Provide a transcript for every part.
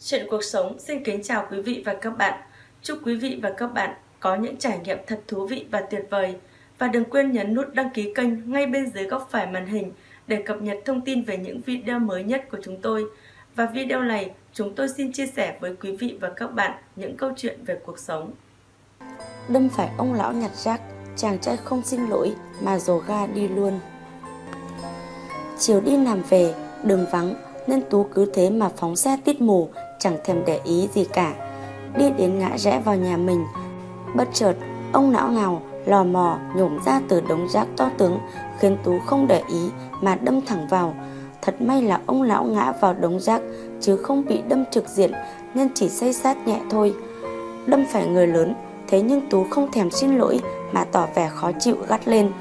Chuyện cuộc sống xin kính chào quý vị và các bạn. Chúc quý vị và các bạn có những trải nghiệm thật thú vị và tuyệt vời. Và đừng quên nhấn nút đăng ký kênh ngay bên dưới góc phải màn hình để cập nhật thông tin về những video mới nhất của chúng tôi. Và video này, chúng tôi xin chia sẻ với quý vị và các bạn những câu chuyện về cuộc sống. Đâm phải ông lão nhặt rác, chàng trai không xin lỗi mà dồ ga đi luôn. Chiều đi làm về, đường vắng nên Tú cứ thế mà phóng xe tít mù, chẳng thèm để ý gì cả. Đi đến ngã rẽ vào nhà mình, bất chợt ông não ngào lò mò nhổm ra từ đống rác to tướng khiến Tú không để ý mà đâm thẳng vào. Thật may là ông lão ngã vào đống rác chứ không bị đâm trực diện nên chỉ xây sát nhẹ thôi. Đâm phải người lớn, thế nhưng Tú không thèm xin lỗi mà tỏ vẻ khó chịu gắt lên.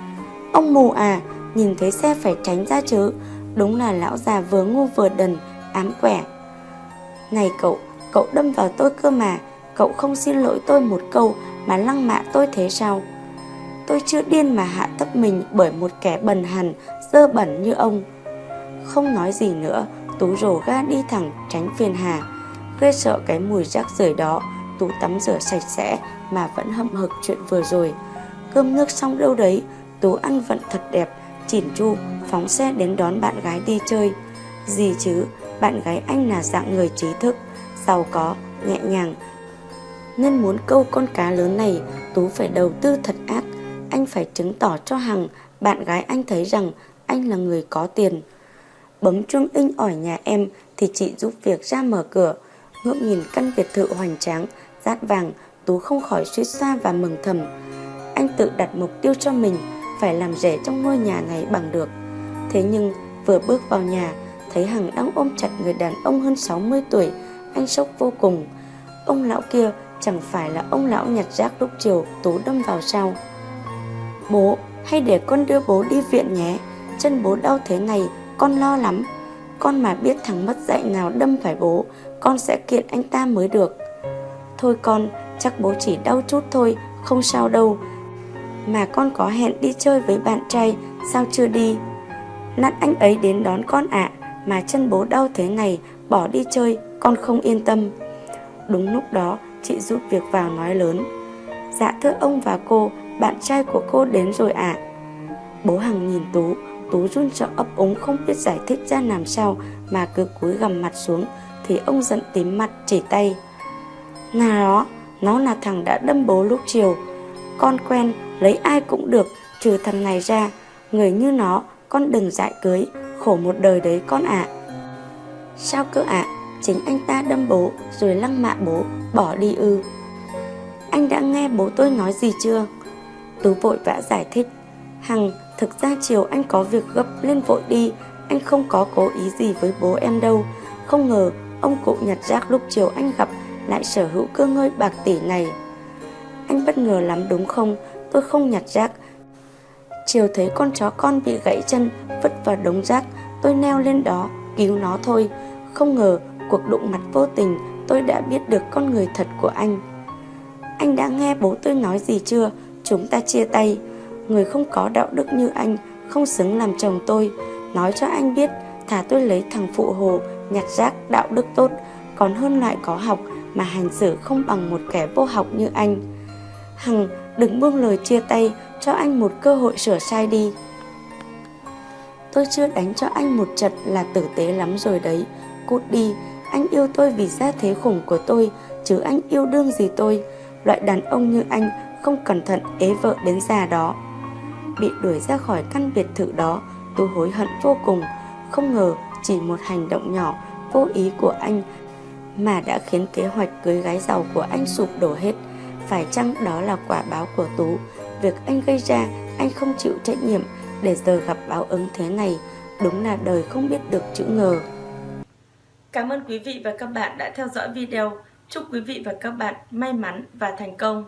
Ông mù à, nhìn thấy xe phải tránh ra chứ, Đúng là lão già vừa ngu vừa đần, ám quẻ. Này cậu, cậu đâm vào tôi cơ mà, cậu không xin lỗi tôi một câu mà lăng mạ tôi thế sao? Tôi chưa điên mà hạ thấp mình bởi một kẻ bần hàn, dơ bẩn như ông. Không nói gì nữa, Tú rổ ga đi thẳng tránh phiền hà. Ghê sợ cái mùi rác rưởi đó, Tú tắm rửa sạch sẽ mà vẫn hậm hực chuyện vừa rồi. Cơm nước xong đâu đấy, Tú ăn vận thật đẹp, chỉn chu phóng xe đến đón bạn gái đi chơi. Gì chứ, bạn gái anh là dạng người trí thức, giàu có, nhẹ nhàng. Nên muốn câu con cá lớn này, Tú phải đầu tư thật ác. Anh phải chứng tỏ cho Hằng, bạn gái anh thấy rằng anh là người có tiền. Bấm chuông in ỏi nhà em thì chị giúp việc ra mở cửa. Ngưỡng nhìn căn biệt thự hoành tráng, rát vàng, Tú không khỏi suýt xa và mừng thầm. Anh tự đặt mục tiêu cho mình, phải làm rể trong ngôi nhà này bằng được. Thế nhưng vừa bước vào nhà Thấy Hằng đang ôm chặt người đàn ông hơn 60 tuổi, Anh sốc vô cùng. Ông lão kia chẳng phải là ông lão nhặt rác lúc chiều Tú đâm vào sao? Bố hay để con đưa bố đi viện nhé. Chân bố đau thế này, Con lo lắm. Con mà biết thằng mất dạy nào đâm phải bố, Con sẽ kiện anh ta mới được. Thôi con, chắc bố chỉ đau chút thôi, Không sao đâu. Mà con có hẹn đi chơi với bạn trai, Sao chưa đi? Nát anh ấy đến đón con ạ. Mà chân bố đau thế này Bỏ đi chơi con không yên tâm. Đúng lúc đó chị giúp việc vào nói lớn Dạ thưa ông và cô Bạn trai của cô đến rồi ạ. Bố Hằng nhìn Tú Tú run sợ ấp úng không biết giải thích ra làm sao Mà cứ cúi gằm mặt xuống Thì ông giận tím mặt chỉ tay. Nà đó Nó là thằng đã đâm bố lúc chiều Con quen lấy ai cũng được Trừ thằng này ra Người như nó con đừng dại cưới, khổ một đời đấy con ạ. À. Sao cơ ạ? À? Chính anh ta đâm bố rồi lăng mạ bố, bỏ đi ư. Anh đã nghe bố tôi nói gì chưa? Tú vội vã giải thích. Hằng, thực ra chiều anh có việc gấp lên vội đi, anh không có cố ý gì với bố em đâu. Không ngờ ông cụ nhặt rác lúc chiều anh gặp lại sở hữu cơ ngơi bạc tỷ này. Anh bất ngờ lắm đúng không? Tôi không nhặt rác, Chiều thấy con chó con bị gãy chân, Vứt vào đống rác, Tôi neo lên đó, cứu nó thôi. Không ngờ cuộc đụng mặt vô tình, Tôi đã biết được con người thật của anh. Anh đã nghe bố tôi nói gì chưa? Chúng ta chia tay. Người không có đạo đức như anh, Không xứng làm chồng tôi. Nói cho anh biết Thả tôi lấy thằng phụ hồ, Nhặt rác, đạo đức tốt, Còn hơn loại có học, Mà hành xử không bằng một kẻ vô học như anh. Hằng đừng buông lời chia tay cho anh một cơ hội sửa sai đi. Tôi chưa đánh cho anh một trận là tử tế lắm rồi đấy. Cút đi, Anh yêu tôi vì gia thế khủng của tôi, Chứ anh yêu đương gì tôi. Loại đàn ông như anh Không cẩn thận ế vợ đến già đó. Bị đuổi ra khỏi căn biệt thự đó, Tôi hối hận vô cùng. Không ngờ chỉ một hành động nhỏ, Vô ý của anh Mà đã khiến kế hoạch cưới gái giàu của anh sụp đổ hết. Phải chăng đó là quả báo của Tú? Việc anh gây ra, anh không chịu trách nhiệm Để giờ gặp báo ứng thế này. Đúng là đời không biết được chữ ngờ. Cảm ơn quý vị và các bạn đã theo dõi video. Chúc quý vị và các bạn may mắn và thành công.